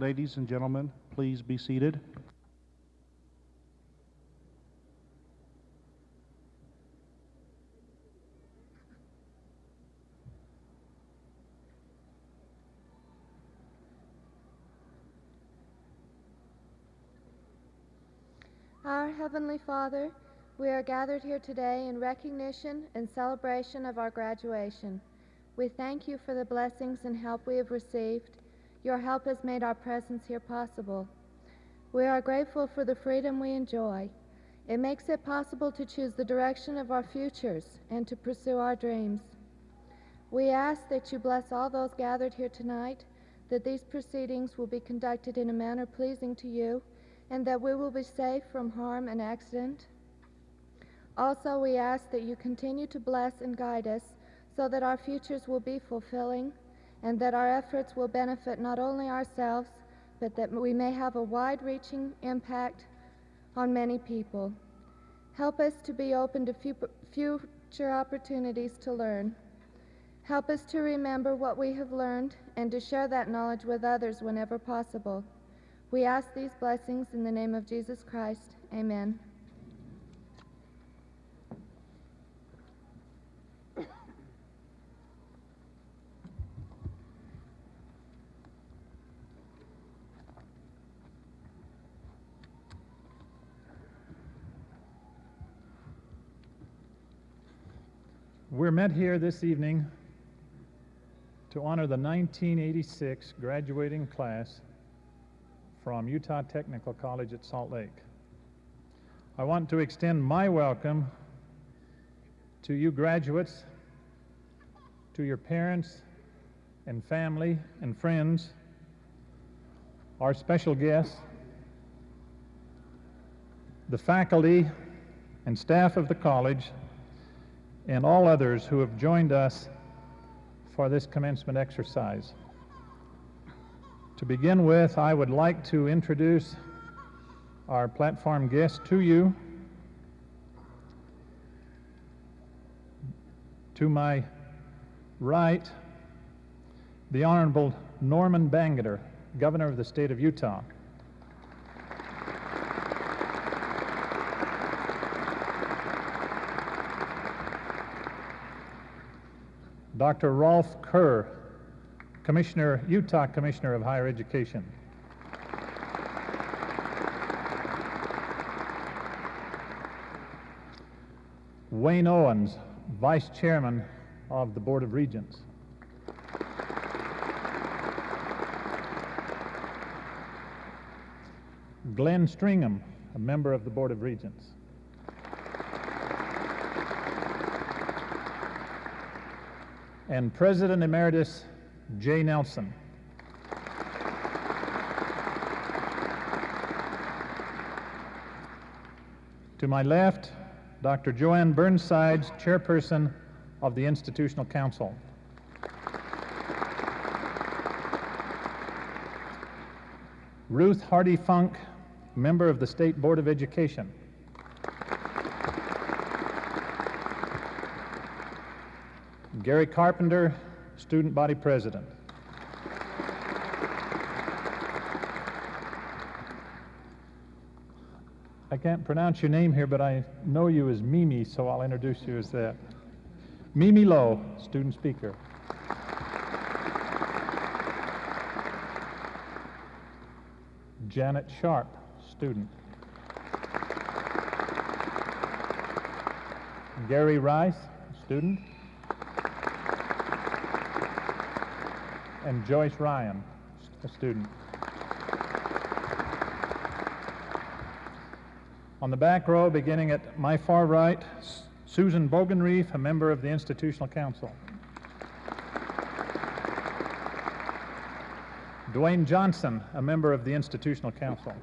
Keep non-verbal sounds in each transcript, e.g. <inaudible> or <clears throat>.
Ladies and gentlemen, please be seated. Our Heavenly Father, we are gathered here today in recognition and celebration of our graduation. We thank you for the blessings and help we have received. Your help has made our presence here possible. We are grateful for the freedom we enjoy. It makes it possible to choose the direction of our futures and to pursue our dreams. We ask that you bless all those gathered here tonight, that these proceedings will be conducted in a manner pleasing to you, and that we will be safe from harm and accident. Also, we ask that you continue to bless and guide us so that our futures will be fulfilling and that our efforts will benefit not only ourselves, but that we may have a wide reaching impact on many people. Help us to be open to future opportunities to learn. Help us to remember what we have learned and to share that knowledge with others whenever possible. We ask these blessings in the name of Jesus Christ. Amen. We're met here this evening to honor the 1986 graduating class from Utah Technical College at Salt Lake. I want to extend my welcome to you graduates, to your parents and family and friends, our special guests, the faculty and staff of the college, and all others who have joined us for this commencement exercise. To begin with, I would like to introduce our platform guest to you. To my right, the Honorable Norman Bangerter, Governor of the State of Utah. Dr. Rolf Kerr, Commissioner, Utah Commissioner of Higher Education. Wayne Owens, Vice Chairman of the Board of Regents. Glenn Stringham, a member of the Board of Regents. And President Emeritus Jay Nelson. To my left, Dr. Joanne Burnsides, Chairperson of the Institutional Council. Ruth Hardy Funk, member of the State Board of Education. Gary Carpenter, student body president. I can't pronounce your name here, but I know you as Mimi, so I'll introduce you as that. Mimi Lowe, student speaker. Janet Sharp, student. Gary Rice, student. And Joyce Ryan, a student. On the back row, beginning at my far right, Susan Bogenreef, a member of the Institutional Council. Dwayne Johnson, a member of the Institutional Council.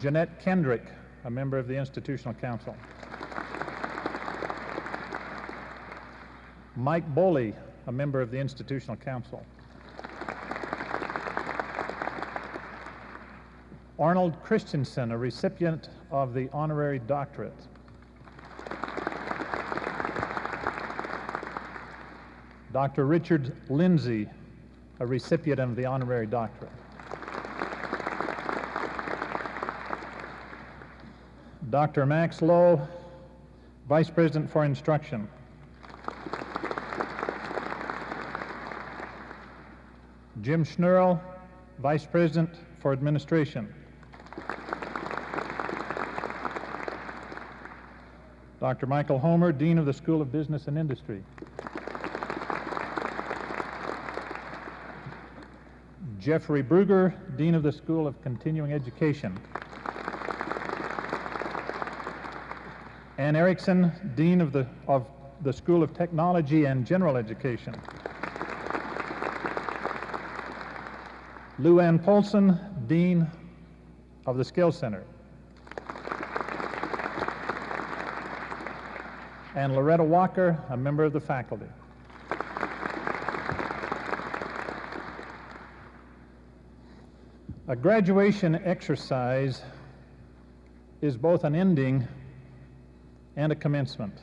Jeanette Kendrick, a member of the Institutional Council. Mike Boley, a member of the Institutional Council. Arnold Christensen, a recipient of the honorary doctorate. Dr. Richard Lindsay, a recipient of the honorary doctorate. Dr. Max Lowe, Vice President for Instruction. Jim Schnurl, Vice President for Administration. Dr. Michael Homer, Dean of the School of Business and Industry. Jeffrey Bruger, Dean of the School of Continuing Education. Ann Erickson, Dean of the, of the School of Technology and General Education. Lou Ann Polson, Dean of the Skill Center. And Loretta Walker, a member of the faculty. A graduation exercise is both an ending and a commencement.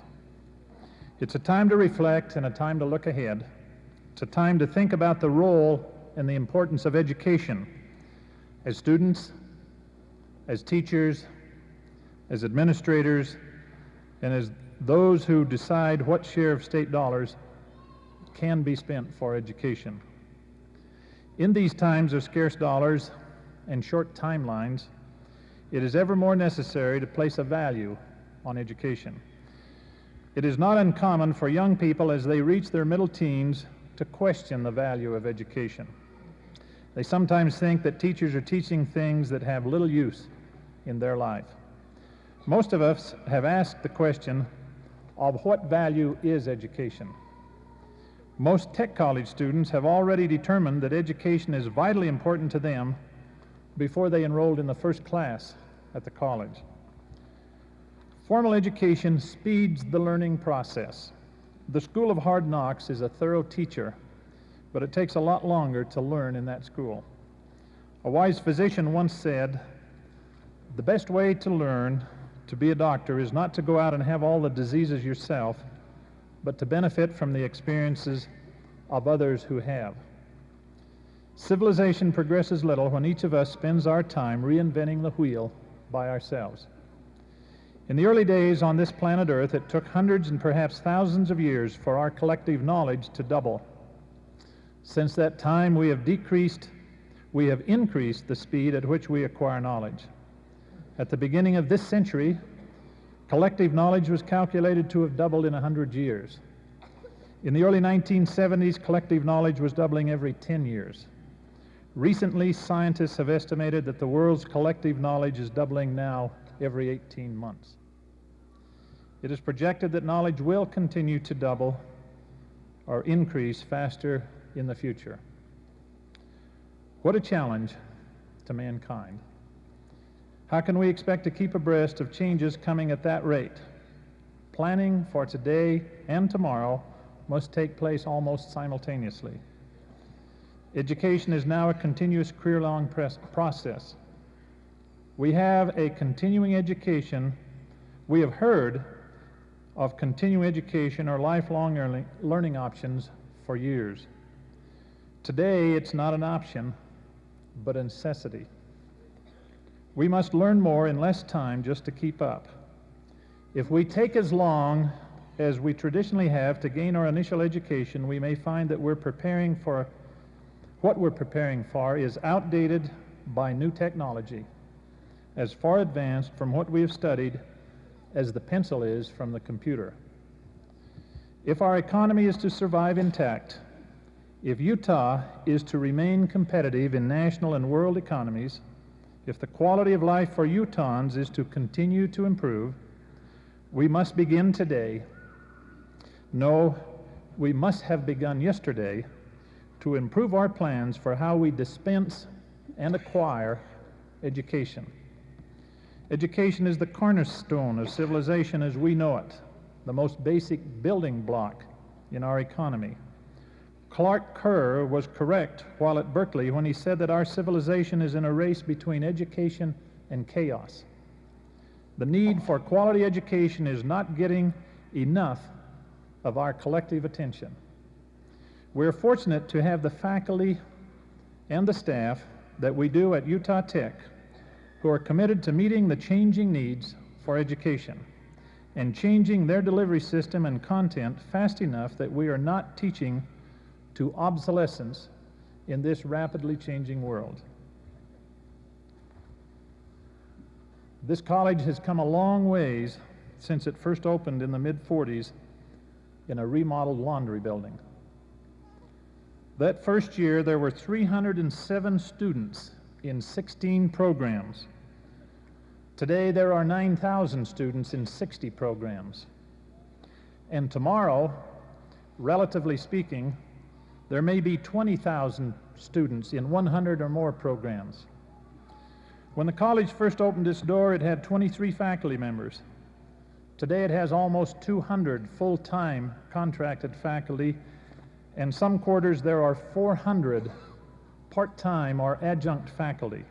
It's a time to reflect and a time to look ahead. It's a time to think about the role and the importance of education as students, as teachers, as administrators, and as those who decide what share of state dollars can be spent for education. In these times of scarce dollars and short timelines, it is ever more necessary to place a value on education. It is not uncommon for young people as they reach their middle teens to question the value of education. They sometimes think that teachers are teaching things that have little use in their life. Most of us have asked the question of what value is education? Most tech college students have already determined that education is vitally important to them before they enrolled in the first class at the college. Formal education speeds the learning process. The School of Hard Knocks is a thorough teacher, but it takes a lot longer to learn in that school. A wise physician once said, the best way to learn to be a doctor is not to go out and have all the diseases yourself, but to benefit from the experiences of others who have. Civilization progresses little when each of us spends our time reinventing the wheel by ourselves. In the early days on this planet Earth, it took hundreds and perhaps thousands of years for our collective knowledge to double. Since that time, we have decreased, we have increased the speed at which we acquire knowledge. At the beginning of this century, collective knowledge was calculated to have doubled in 100 years. In the early 1970s, collective knowledge was doubling every 10 years. Recently, scientists have estimated that the world's collective knowledge is doubling now every 18 months. It is projected that knowledge will continue to double or increase faster in the future. What a challenge to mankind. How can we expect to keep abreast of changes coming at that rate? Planning for today and tomorrow must take place almost simultaneously. Education is now a continuous career-long process. We have a continuing education. We have heard of continuing education or lifelong learning, learning options for years. Today, it's not an option, but a necessity. We must learn more in less time just to keep up. If we take as long as we traditionally have to gain our initial education, we may find that we're preparing for what we're preparing for is outdated by new technology, as far advanced from what we have studied as the pencil is from the computer. If our economy is to survive intact, if Utah is to remain competitive in national and world economies, if the quality of life for Utahns is to continue to improve, we must begin today. No, we must have begun yesterday to improve our plans for how we dispense and acquire education. Education is the cornerstone of civilization as we know it, the most basic building block in our economy. Clark Kerr was correct while at Berkeley when he said that our civilization is in a race between education and chaos. The need for quality education is not getting enough of our collective attention. We're fortunate to have the faculty and the staff that we do at Utah Tech who are committed to meeting the changing needs for education and changing their delivery system and content fast enough that we are not teaching to obsolescence in this rapidly changing world. This college has come a long ways since it first opened in the mid 40s in a remodeled laundry building. That first year, there were 307 students in 16 programs. Today, there are 9,000 students in 60 programs. And tomorrow, relatively speaking, there may be 20,000 students in 100 or more programs. When the college first opened its door, it had 23 faculty members. Today, it has almost 200 full time contracted faculty, and some quarters there are 400 part time or adjunct faculty.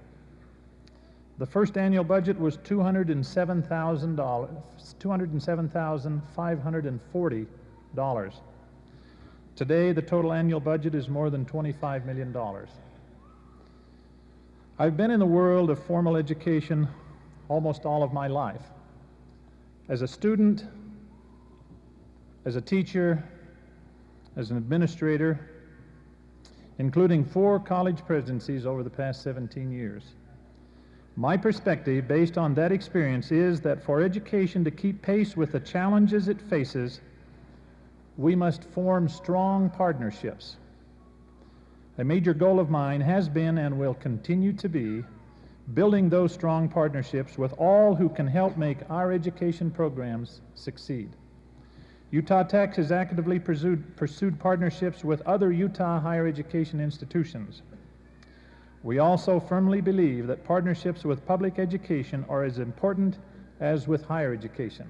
The first annual budget was $207,000, $207,540. Today, the total annual budget is more than $25 million. I've been in the world of formal education almost all of my life. As a student, as a teacher, as an administrator, including four college presidencies over the past 17 years. My perspective, based on that experience, is that for education to keep pace with the challenges it faces, we must form strong partnerships. A major goal of mine has been and will continue to be building those strong partnerships with all who can help make our education programs succeed. Utah Tech has actively pursued, pursued partnerships with other Utah higher education institutions. We also firmly believe that partnerships with public education are as important as with higher education.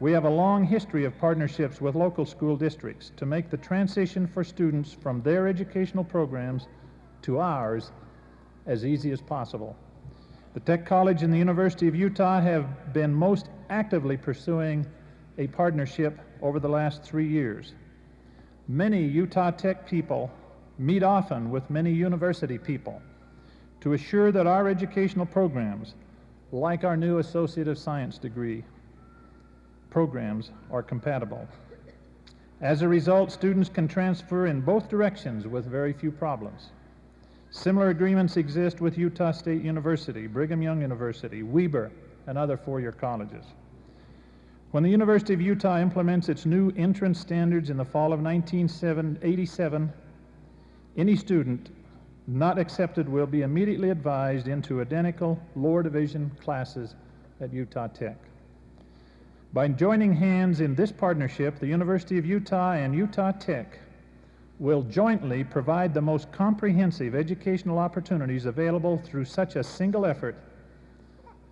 We have a long history of partnerships with local school districts to make the transition for students from their educational programs to ours as easy as possible. The Tech College and the University of Utah have been most actively pursuing a partnership over the last three years. Many Utah Tech people meet often with many university people to assure that our educational programs, like our new Associate of Science degree programs, are compatible. As a result, students can transfer in both directions with very few problems. Similar agreements exist with Utah State University, Brigham Young University, Weber, and other four-year colleges. When the University of Utah implements its new entrance standards in the fall of 1987, any student not accepted will be immediately advised into identical lower division classes at Utah Tech. By joining hands in this partnership, the University of Utah and Utah Tech will jointly provide the most comprehensive educational opportunities available through such a single effort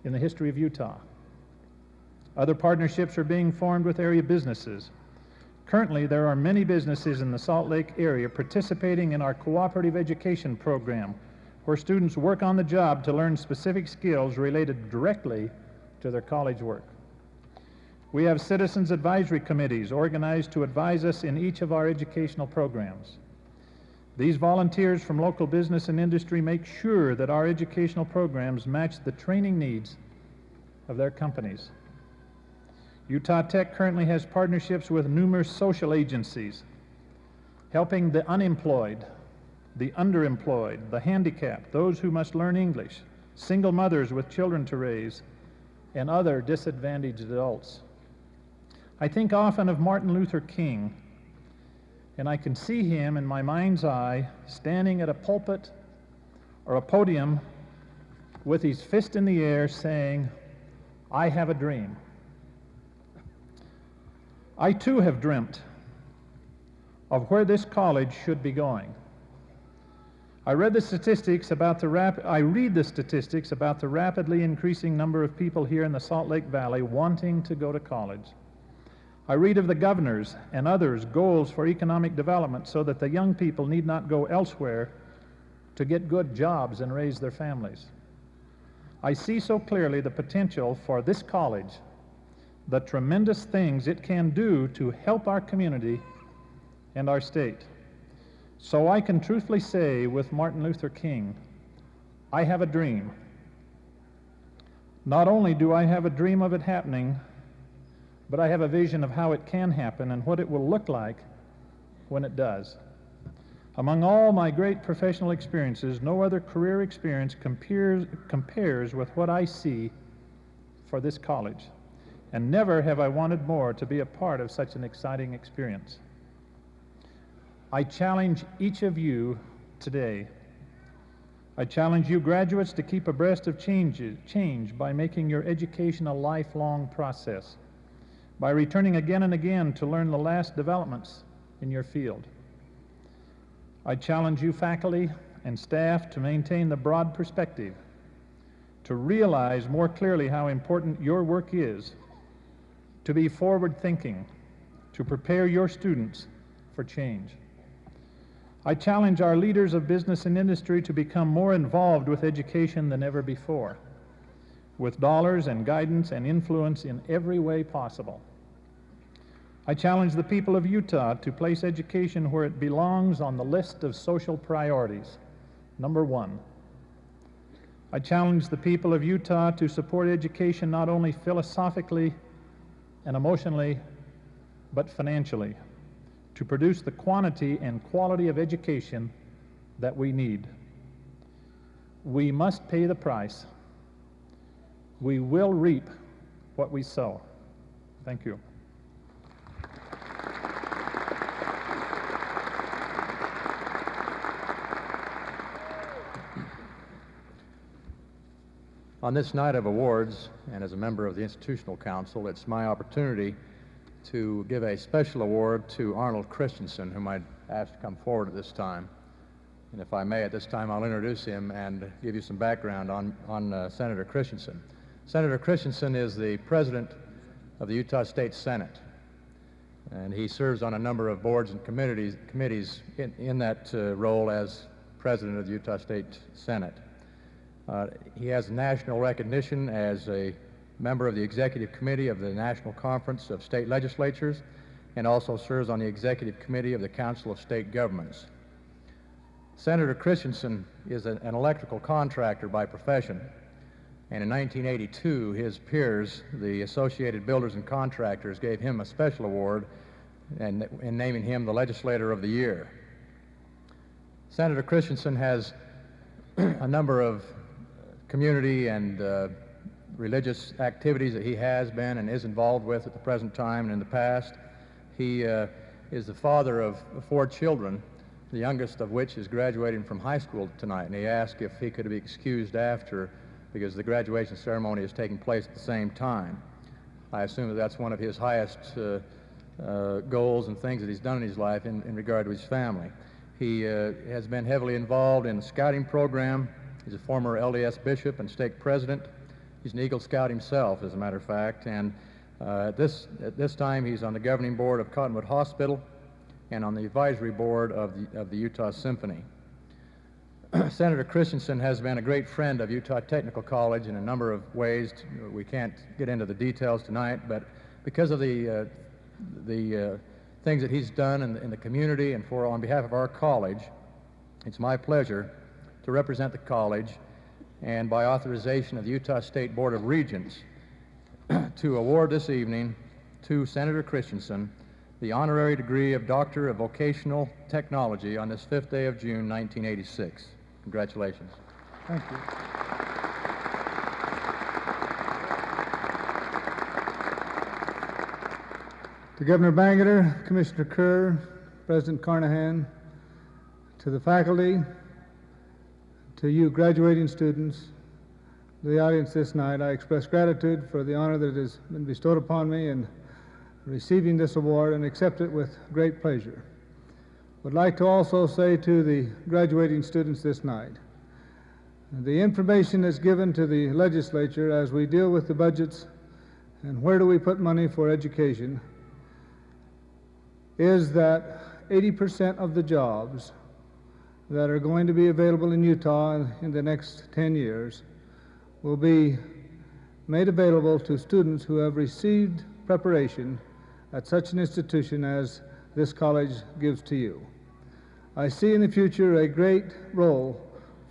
in the history of Utah. Other partnerships are being formed with area businesses. Currently, there are many businesses in the Salt Lake area participating in our cooperative education program, where students work on the job to learn specific skills related directly to their college work. We have citizens advisory committees organized to advise us in each of our educational programs. These volunteers from local business and industry make sure that our educational programs match the training needs of their companies. Utah Tech currently has partnerships with numerous social agencies, helping the unemployed, the underemployed, the handicapped, those who must learn English, single mothers with children to raise, and other disadvantaged adults. I think often of Martin Luther King, and I can see him in my mind's eye standing at a pulpit or a podium with his fist in the air saying, I have a dream. I too have dreamt of where this college should be going. I read the statistics about the rap- I read the statistics about the rapidly increasing number of people here in the Salt Lake Valley wanting to go to college. I read of the governor's and others' goals for economic development so that the young people need not go elsewhere to get good jobs and raise their families. I see so clearly the potential for this college the tremendous things it can do to help our community and our state. So I can truthfully say with Martin Luther King, I have a dream. Not only do I have a dream of it happening, but I have a vision of how it can happen and what it will look like when it does. Among all my great professional experiences, no other career experience compares, compares with what I see for this college. And never have I wanted more to be a part of such an exciting experience. I challenge each of you today. I challenge you graduates to keep abreast of change by making your education a lifelong process, by returning again and again to learn the last developments in your field. I challenge you faculty and staff to maintain the broad perspective, to realize more clearly how important your work is, to be forward thinking, to prepare your students for change. I challenge our leaders of business and industry to become more involved with education than ever before, with dollars and guidance and influence in every way possible. I challenge the people of Utah to place education where it belongs on the list of social priorities. Number one. I challenge the people of Utah to support education not only philosophically and emotionally, but financially, to produce the quantity and quality of education that we need. We must pay the price. We will reap what we sow. Thank you. On this night of awards, and as a member of the Institutional Council, it's my opportunity to give a special award to Arnold Christensen, whom I'd ask to come forward at this time. And if I may, at this time, I'll introduce him and give you some background on, on uh, Senator Christensen. Senator Christensen is the president of the Utah State Senate, and he serves on a number of boards and committees, committees in, in that uh, role as president of the Utah State Senate. Uh, he has national recognition as a member of the executive committee of the National Conference of State Legislatures and also serves on the executive committee of the Council of State Governments. Senator Christensen is an, electrical contractor by profession, and in 1982, his peers, the Associated Builders and Contractors, gave him a special award in, in naming him the Legislator of the Year. Senator Christensen has <clears throat> a number of community and uh, religious activities that he has been and is involved with at the present time and in the past. He uh, is the father of four children, the youngest of which is graduating from high school tonight, and he asked if he could be excused after because the graduation ceremony is taking place at the same time. I assume that that's one of his highest uh, uh, goals and things that he's done in his life in, in regard to his family. He uh, has been heavily involved in the scouting program, He's a former LDS bishop and stake president. He's an Eagle Scout himself, as a matter of fact. And uh, at, this, at this time, he's on the governing board of Cottonwood Hospital and on the advisory board of the, of the Utah Symphony. <clears throat> Senator Christensen has been a great friend of Utah Technical College in a number of ways. We can't get into the details tonight, but because of the, uh, the uh, things that he's done in the, in the community and for on behalf of our college, it's my pleasure to represent the college and by authorization of the Utah State Board of Regents <clears throat> to award this evening to Senator Christensen the honorary degree of Doctor of Vocational Technology on this fifth day of June, 1986. Congratulations. Thank you. To Governor Bangerter, Commissioner Kerr, President Carnahan, to the faculty, to you graduating students, the audience this night, I express gratitude for the honor that has been bestowed upon me in receiving this award and accept it with great pleasure. Would like to also say to the graduating students this night, the information that's given to the legislature as we deal with the budgets and where do we put money for education is that 80% of the jobs that are going to be available in Utah in the next 10 years will be made available to students who have received preparation at such an institution as this college gives to you. I see in the future a great role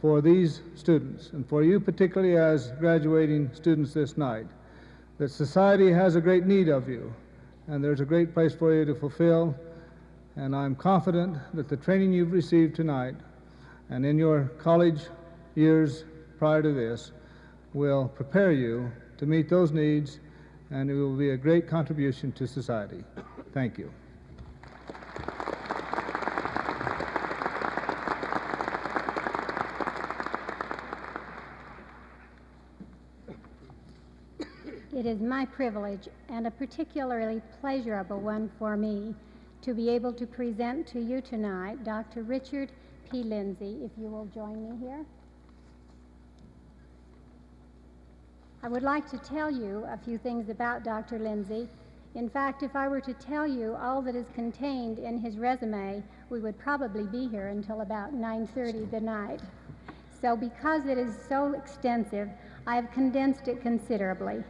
for these students, and for you particularly as graduating students this night, that society has a great need of you, and there's a great place for you to fulfill. And I'm confident that the training you've received tonight and in your college years prior to this will prepare you to meet those needs, and it will be a great contribution to society. Thank you. It is my privilege and a particularly pleasurable one for me to be able to present to you tonight Dr. Richard P. Lindsay, if you will join me here. I would like to tell you a few things about Dr. Lindsay. In fact, if I were to tell you all that is contained in his resume, we would probably be here until about 9:30 the night. So because it is so extensive, I have condensed it considerably.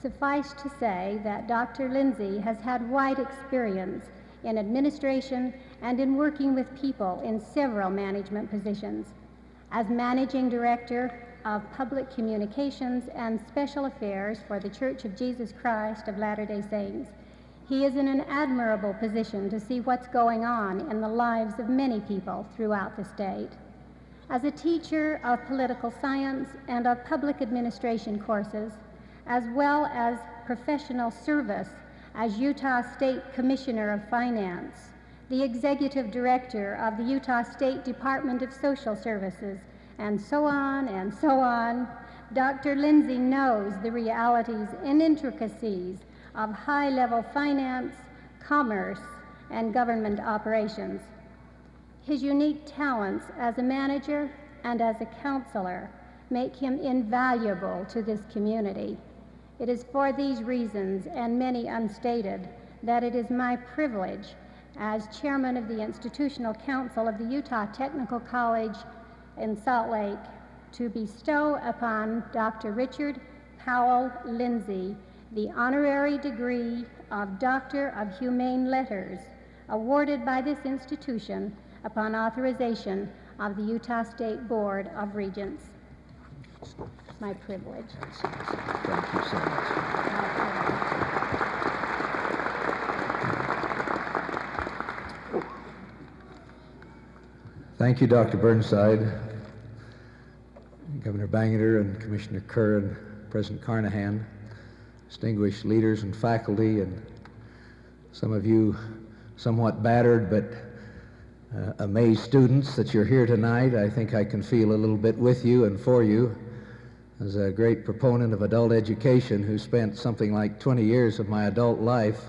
Suffice to say that Dr. Lindsay has had wide experience in administration and in working with people in several management positions. As managing director of public communications and special affairs for the Church of Jesus Christ of Latter day Saints, he is in an admirable position to see what's going on in the lives of many people throughout the state. As a teacher of political science and of public administration courses, as well as professional service as Utah State Commissioner of Finance, the Executive Director of the Utah State Department of Social Services, and so on and so on, Dr. Lindsay knows the realities and intricacies of high level finance, commerce, and government operations. His unique talents as a manager and as a counselor make him invaluable to this community. It is for these reasons, and many unstated, that it is my privilege as chairman of the Institutional Council of the Utah Technical College in Salt Lake to bestow upon Dr. Richard Powell Lindsay the honorary degree of Doctor of Humane Letters awarded by this institution upon authorization of the Utah State Board of Regents. My privilege. Thank you so much. Thank you, Dr. Burnside, Governor Bangerter, and Commissioner Kerr, and President Carnahan, distinguished leaders and faculty, and some of you somewhat battered but uh, amazed students that you're here tonight. I think I can feel a little bit with you and for you as a great proponent of adult education who spent something like 20 years of my adult life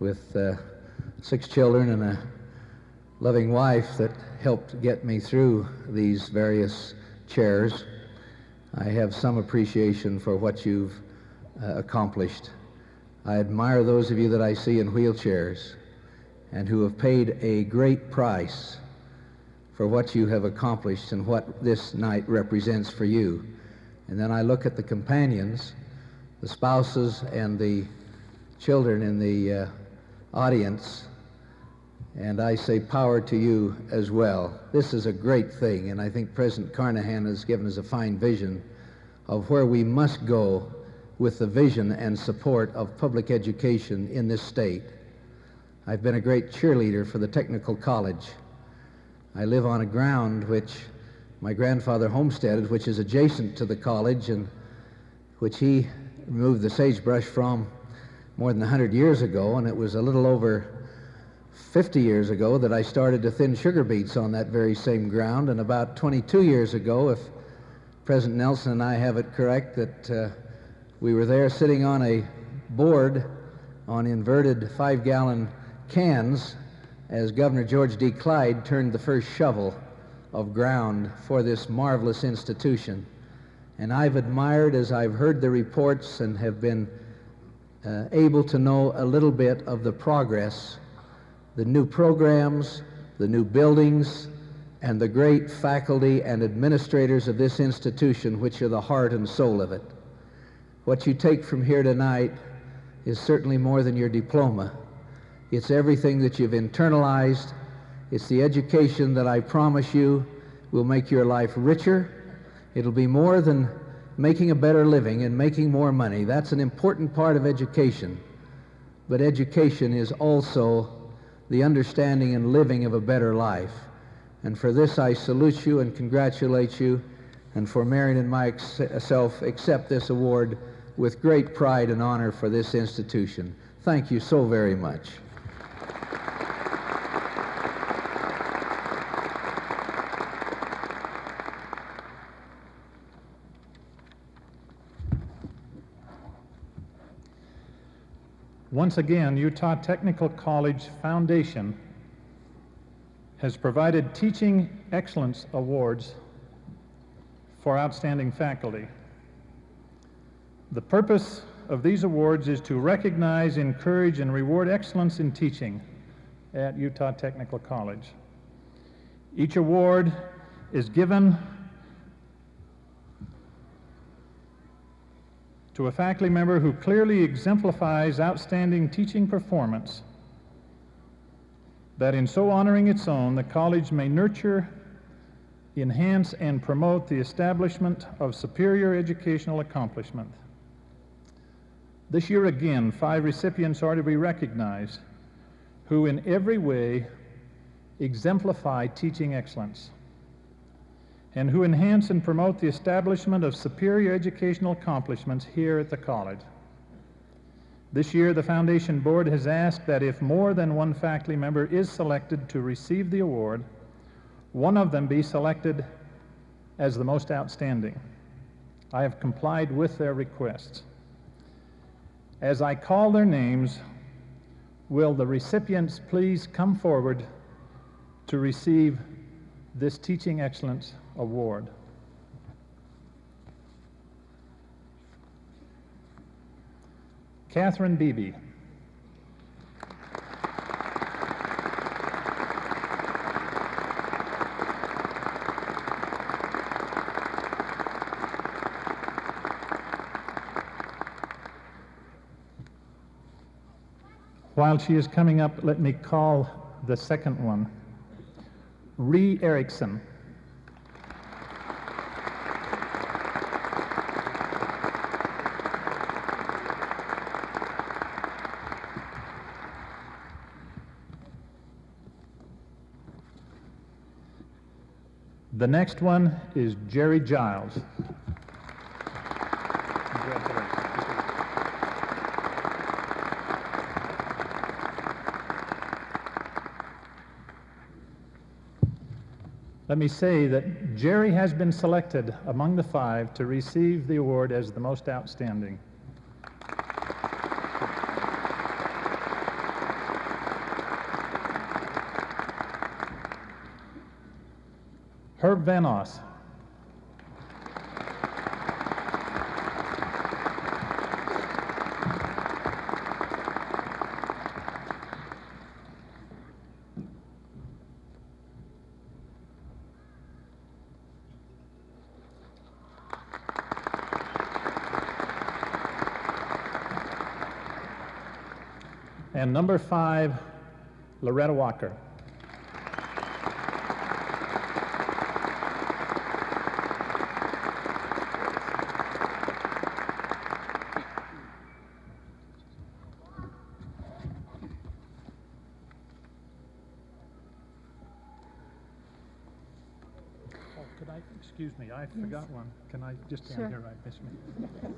with uh, six children and a loving wife that helped get me through these various chairs. I have some appreciation for what you've uh, accomplished. I admire those of you that I see in wheelchairs and who have paid a great price for what you have accomplished and what this night represents for you. And then I look at the companions, the spouses, and the children in the uh, audience, and I say power to you as well. This is a great thing, and I think President Carnahan has given us a fine vision of where we must go with the vision and support of public education in this state. I've been a great cheerleader for the technical college. I live on a ground which my grandfather homesteaded, which is adjacent to the college and which he removed the sagebrush from more than 100 years ago, and it was a little over 50 years ago that I started to thin sugar beets on that very same ground, and about 22 years ago, if President Nelson and I have it correct, that uh, we were there sitting on a board on inverted five-gallon cans as Governor George D. Clyde turned the first shovel of ground for this marvelous institution. And I've admired as I've heard the reports and have been uh, able to know a little bit of the progress, the new programs, the new buildings, and the great faculty and administrators of this institution, which are the heart and soul of it. What you take from here tonight is certainly more than your diploma. It's everything that you've internalized It's the education that I promise you will make your life richer. It'll be more than making a better living and making more money. That's an important part of education. But education is also the understanding and living of a better life. And for this, I salute you and congratulate you, and for Marion and myself, accept this award with great pride and honor for this institution. Thank you so very much. Once again, Utah Technical College Foundation has provided Teaching Excellence Awards for outstanding faculty. The purpose of these awards is to recognize, encourage, and reward excellence in teaching at Utah Technical College. Each award is given to a faculty member who clearly exemplifies outstanding teaching performance, that in so honoring its own, the college may nurture, enhance, and promote the establishment of superior educational accomplishment. This year again, five recipients are to be recognized who in every way exemplify teaching excellence and who enhance and promote the establishment of superior educational accomplishments here at the college. This year, the Foundation Board has asked that if more than one faculty member is selected to receive the award, one of them be selected as the most outstanding. I have complied with their requests. As I call their names, will the recipients please come forward to receive this Teaching Excellence Award? Catherine Beebe. While she is coming up, let me call the second one. Ree Erickson. The next one is Jerry Giles. Let me say that Jerry has been selected among the five to receive the award as the most outstanding. Herb Van Oss. And number five, Loretta Walker. Oh, could I, excuse me, I forgot one. Can I just stand Sure. here right this minute?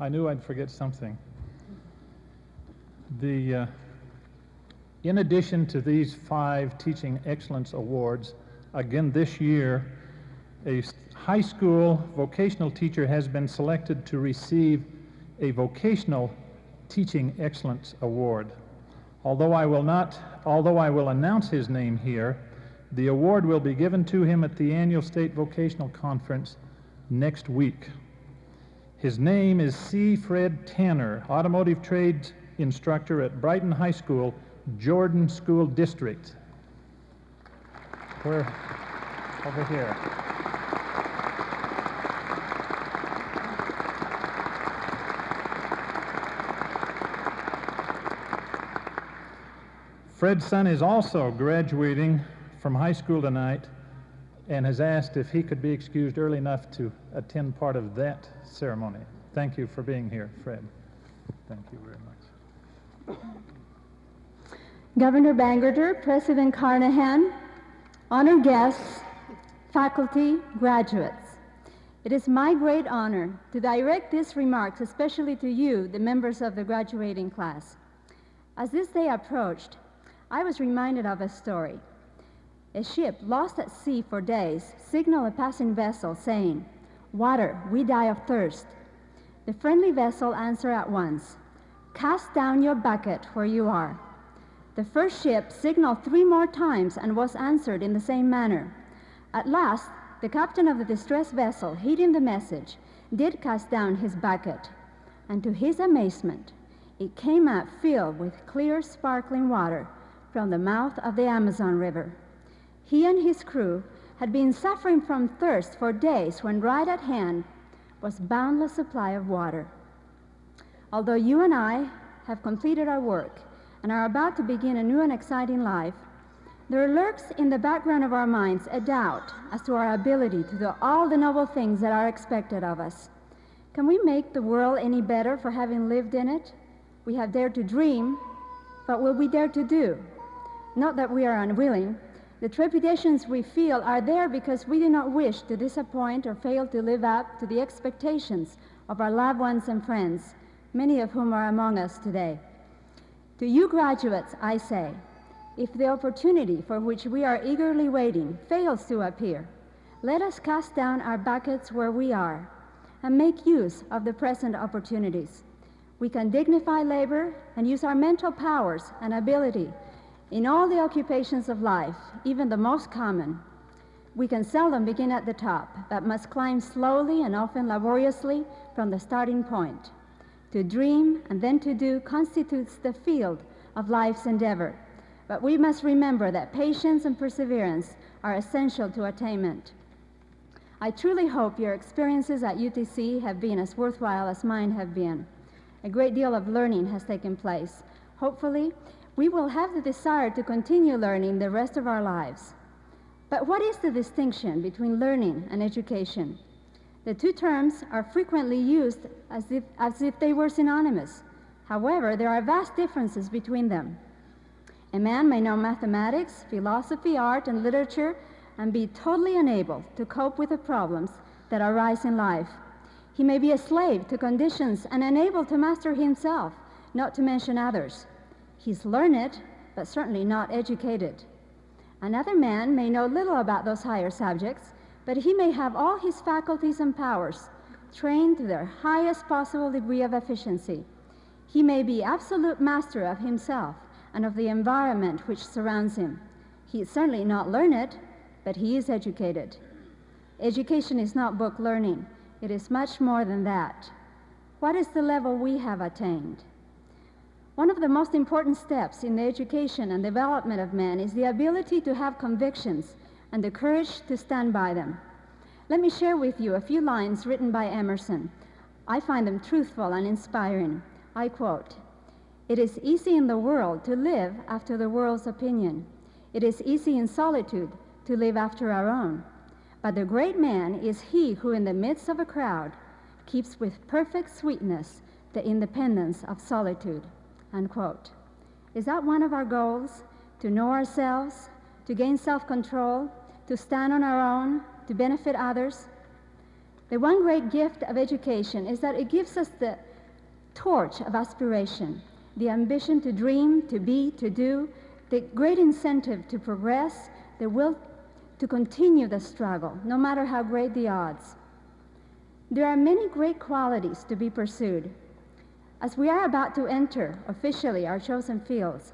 I knew I'd forget something. The, uh, in addition to these five Teaching Excellence Awards, again this year, a high school vocational teacher has been selected to receive a Vocational Teaching Excellence Award. Although I will not, although I will announce his name here, the award will be given to him at the annual State Vocational Conference next week. His name is C. Fred Tanner, automotive trades instructor at Brighton High School, Jordan School District. Where? Over here. Fred's son is also graduating from high school tonight and has asked if he could be excused early enough to attend part of that ceremony. Thank you for being here, Fred. Thank you very much. Governor Bangerter, President Carnahan, honored guests, faculty, graduates. It is my great honor to direct these remarks especially to you, the members of the graduating class. As this day approached, I was reminded of a story. A ship lost at sea for days signaled a passing vessel saying, Water, we die of thirst. The friendly vessel answered at once, Cast down your bucket where you are. The first ship signaled three more times and was answered in the same manner. At last, the captain of the distressed vessel, heeding the message, did cast down his bucket, and to his amazement, it came out filled with clear, sparkling water from the mouth of the Amazon River. He and his crew had been suffering from thirst for days when right at hand was boundless supply of water. Although you and I have completed our work and are about to begin a new and exciting life, there lurks in the background of our minds a doubt as to our ability to do all the noble things that are expected of us. Can we make the world any better for having lived in it? We have dared to dream, but will we dare to do? Not that we are unwilling. The trepidations we feel are there because we do not wish to disappoint or fail to live up to the expectations of our loved ones and friends, many of whom are among us today. To you graduates, I say, if the opportunity for which we are eagerly waiting fails to appear, let us cast down our buckets where we are and make use of the present opportunities. We can dignify labor and use our mental powers and ability in all the occupations of life, even the most common. We can seldom begin at the top, but must climb slowly and often laboriously from the starting point. To dream and then to do constitutes the field of life's endeavor. But we must remember that patience and perseverance are essential to attainment. I truly hope your experiences at UTC have been as worthwhile as mine have been. A great deal of learning has taken place. Hopefully, we will have the desire to continue learning the rest of our lives. But what is the distinction between learning and education? The two terms are frequently used as if, as if they were synonymous. However, there are vast differences between them. A man may know mathematics, philosophy, art, and literature and be totally unable to cope with the problems that arise in life. He may be a slave to conditions and unable to master himself, not to mention others. He's learned, but certainly not educated. Another man may know little about those higher subjects, but he may have all his faculties and powers trained to their highest possible degree of efficiency. He may be absolute master of himself and of the environment which surrounds him. He is certainly not learned, but he is educated. Education is not book learning, it is much more than that. What is the level we have attained? One of the most important steps in the education and development of man is the ability to have convictions and the courage to stand by them. Let me share with you a few lines written by Emerson. I find them truthful and inspiring. I quote It is easy in the world to live after the world's opinion. It is easy in solitude to live after our own. But the great man is he who, in the midst of a crowd, keeps with perfect sweetness the independence of solitude. Unquote. Is that one of our goals? To know ourselves, to gain self control, to stand on our own, to benefit others? The one great gift of education is that it gives us the torch of aspiration, the ambition to dream, to be, to do, the great incentive to progress, the will to continue the struggle, no matter how great the odds. There are many great qualities to be pursued. As we are about to enter officially our chosen fields,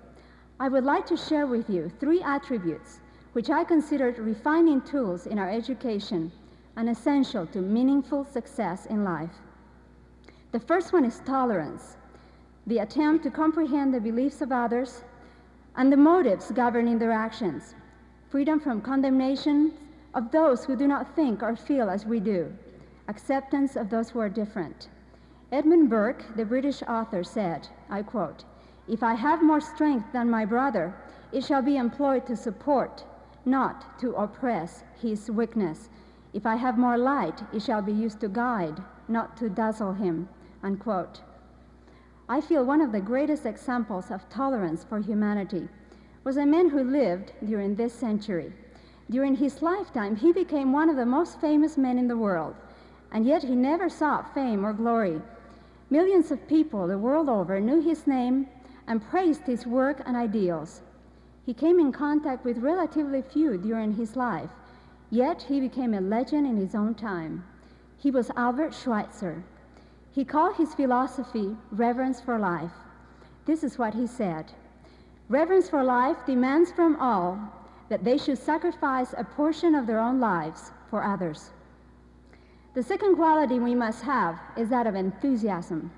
I would like to share with you three attributes which I consider refining tools in our education and essential to meaningful success in life. The first one is tolerance, the attempt to comprehend the beliefs of others and the motives governing their actions, freedom from condemnation of those who do not think or feel as we do, acceptance of those who are different. Edmund Burke, the British author, said, I quote, If I have more strength than my brother, it shall be employed to support, not to oppress his weakness. If I have more light, it shall be used to guide, not to dazzle him. Unquote. I feel one of the greatest examples of tolerance for humanity was a man who lived during this century. During his lifetime, he became one of the most famous men in the world, and yet he never sought fame or glory. Millions of people the world over knew his name and praised his work and ideals. He came in contact with relatively few during his life, yet he became a legend in his own time. He was Albert Schweitzer. He called his philosophy reverence for life. This is what he said Reverence for life demands from all that they should sacrifice a portion of their own lives for others. The second quality we must have is that of enthusiasm.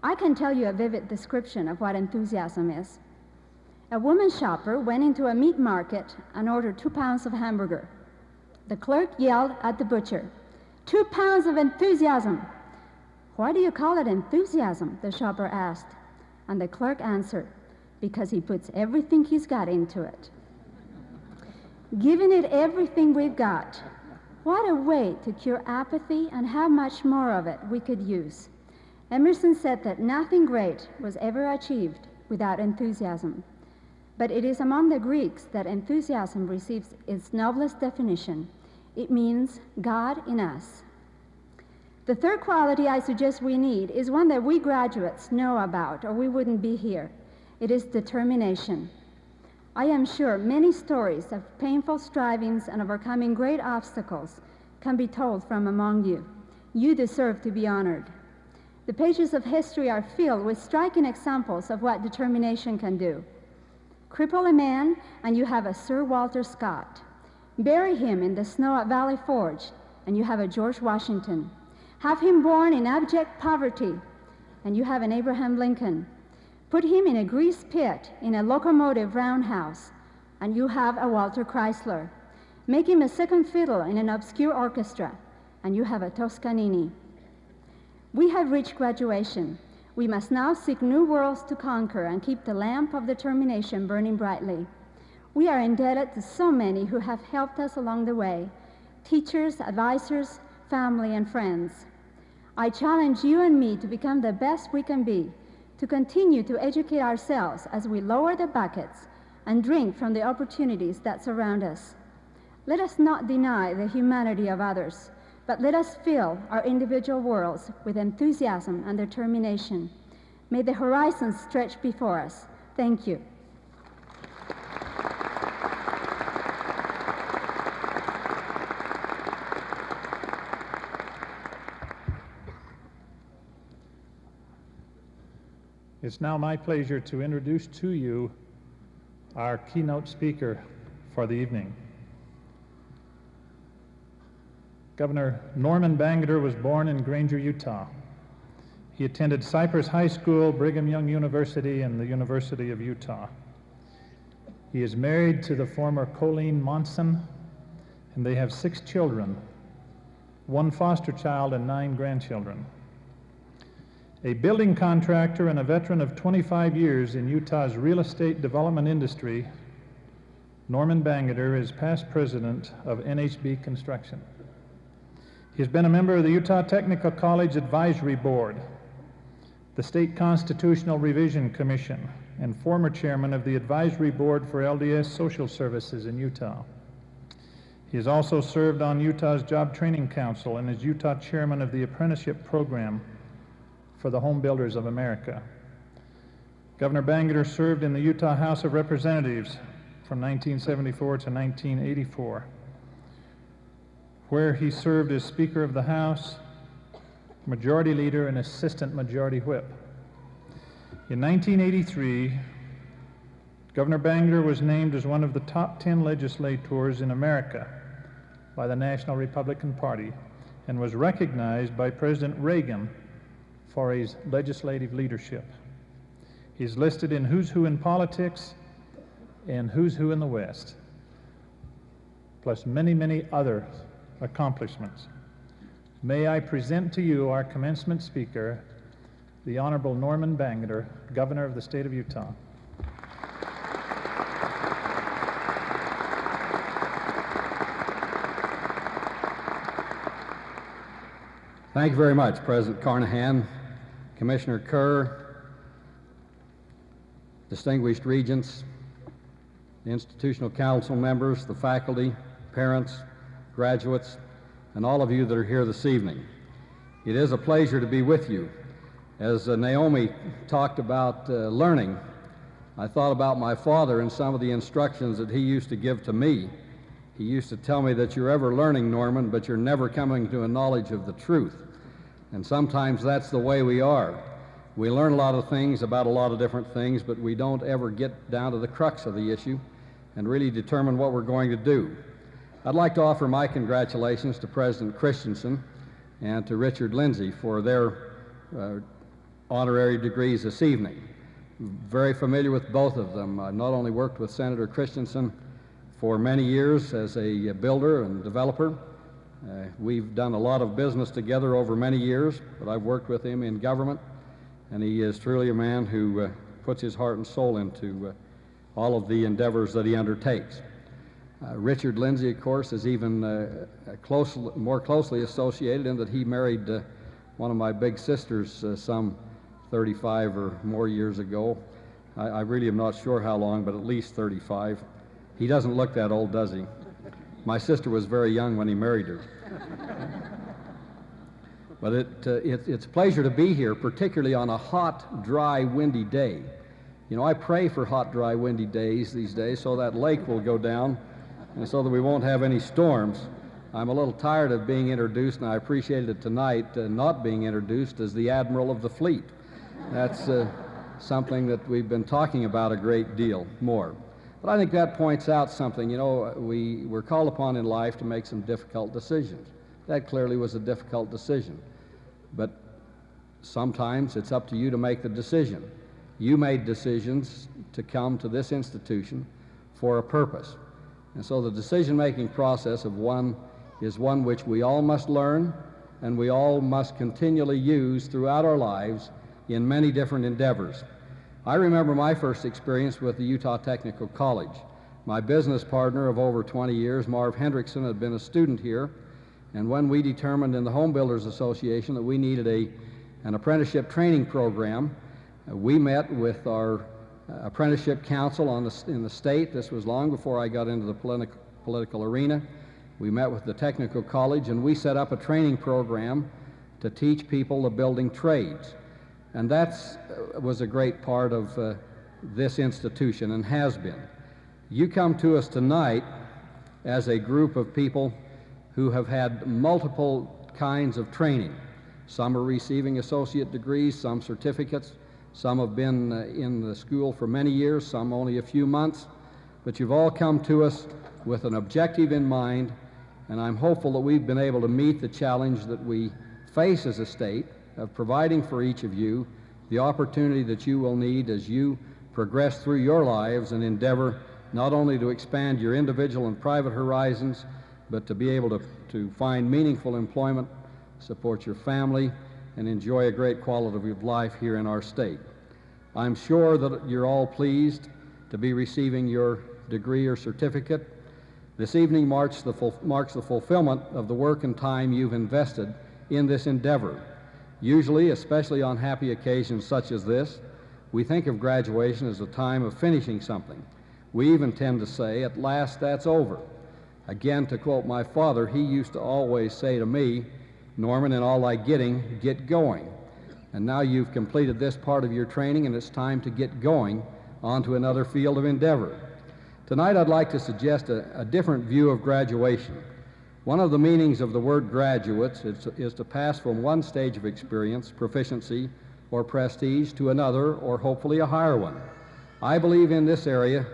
I can tell you a vivid description of what enthusiasm is. A woman shopper went into a meat market and ordered two pounds of hamburger. The clerk yelled at the butcher, Two pounds of enthusiasm! Why do you call it enthusiasm? the shopper asked. And the clerk answered, Because he puts everything he's got into it. Giving it everything we've got. What a way to cure apathy and how much more of it we could use. Emerson said that nothing great was ever achieved without enthusiasm. But it is among the Greeks that enthusiasm receives its noblest definition. It means God in us. The third quality I suggest we need is one that we graduates know about, or we wouldn't be here. It is determination. I am sure many stories of painful strivings and overcoming great obstacles can be told from among you. You deserve to be honored. The pages of history are filled with striking examples of what determination can do. Cripple a man, and you have a Sir Walter Scott. Bury him in the snow at Valley Forge, and you have a George Washington. Have him born in abject poverty, and you have an Abraham Lincoln. Put him in a grease pit in a locomotive roundhouse, and you have a Walter Chrysler. Make him a second fiddle in an obscure orchestra, and you have a Toscanini. We have reached graduation. We must now seek new worlds to conquer and keep the lamp of determination burning brightly. We are indebted to so many who have helped us along the way teachers, advisors, family, and friends. I challenge you and me to become the best we can be, to continue to educate ourselves as we lower the buckets and drink from the opportunities that surround us. Let us not deny the humanity of others, but let us fill our individual worlds with enthusiasm and determination. May the horizons stretch before us. Thank you. It's now my pleasure to introduce to you our keynote speaker for the evening. Governor Norman Bangerter was born in Granger, Utah. He attended Cyprus High School, Brigham Young University, and the University of Utah. He is married to the former Colleen Monson, and they have six children, one foster child, and nine grandchildren. A building contractor and a veteran of 25 years in Utah's real estate development industry, Norman Bangerter is past president of NHB Construction. He has been a member of the Utah Technical College Advisory Board, the State Constitutional Revision Commission, and former chairman of the Advisory Board for LDS Social Services in Utah. He has also served on Utah's Job Training Council and is Utah chairman of the Apprenticeship Program for the Home Builders of America. Governor Bangor served in the Utah House of Representatives from 1974 to 1984, where he served as Speaker of the House, Majority Leader, and Assistant Majority Whip. In 1983, Governor Bangor was named as one of the top 10 legislators in America by the National Republican Party and was recognized by President Reagan for his legislative leadership. He's listed in Who's Who in Politics and Who's Who in the West, plus many, many other accomplishments. May I present to you our commencement speaker, the Honorable Norman Bangor, Governor of the State of Utah. Thank you very much, President Carnahan. Commissioner Kerr, distinguished regents, the institutional council members, the faculty, parents, graduates, and all of you that are here this evening. It is a pleasure to be with you. As uh, Naomi talked about uh, learning, I thought about my father and some of the instructions that he used to give to me. He used to tell me that you're ever learning, Norman, but you're never coming to a knowledge of the truth. And sometimes that's the way we are. We learn a lot of things about a lot of different things, but we don't ever get down to the crux of the issue and really determine what we're going to do. I'd like to offer my congratulations to President Christensen and to Richard Lindsay for their uh, honorary degrees this evening. Very familiar with both of them. I not only worked with Senator Christensen for many years as a builder and developer, uh, we've done a lot of business together over many years, but I've worked with him in government, and he is truly a man who uh, puts his heart and soul into uh, all of the endeavors that he undertakes. Uh, Richard Lindsay, of course, is even uh, close, more closely associated in that he married uh, one of my big sisters some 35 or more years ago. I, I really am not sure how long, but at least 35. He doesn't look that old, does he? My sister was very young when he married her. but it, uh, it, it's a pleasure to be here, particularly on a hot, dry, windy day. You know, I pray for hot, dry, windy days these days so that lake will go down and so that we won't have any storms. I'm a little tired of being introduced, and I appreciated it tonight uh, not being introduced as the Admiral of the Fleet. That's uh, something that we've been talking about a great deal more. But I think that points out something. You know, we were called upon in life to make some difficult decisions. That clearly was a difficult decision. But sometimes it's up to you to make the decision. You made decisions to come to this institution for a purpose. And so the decision making process of one is one which we all must learn and we all must continually use throughout our lives in many different endeavors. I remember my first experience with the Utah Technical College. My business partner of over 20 years, Marv Hendrickson, had been a student here, and when we determined in the Home Builders Association that we needed a, an apprenticeship training program, we met with our uh, apprenticeship council on the, in the state. This was long before I got into the politi political arena. We met with the technical college, and we set up a training program to teach people the building trades. And that uh, was a great part of uh, this institution and has been. You come to us tonight as a group of people who have had multiple kinds of training. Some are receiving associate degrees, some certificates, some have been uh, in the school for many years, some only a few months. But you've all come to us with an objective in mind, and I'm hopeful that we've been able to meet the challenge that we face as a state of providing for each of you the opportunity that you will need as you progress through your lives and endeavor not only to expand your individual and private horizons, but to be able to, to find meaningful employment, support your family, and enjoy a great quality of life here in our state. I'm sure that you're all pleased to be receiving your degree or certificate. This evening marks the, marks the fulfillment of the work and time you've invested in this endeavor. Usually, especially on happy occasions such as this, we think of graduation as a time of finishing something. We even tend to say, at last that's over. Again, to quote my father, he used to always say to me, Norman, in all thy getting, get going. And now you've completed this part of your training, and it's time to get going onto another field of endeavor. Tonight, I'd like to suggest a, a different view of graduation. One of the meanings of the word graduates is, is to pass from one stage of experience, proficiency, or prestige to another, or hopefully a higher one. I believe in this area,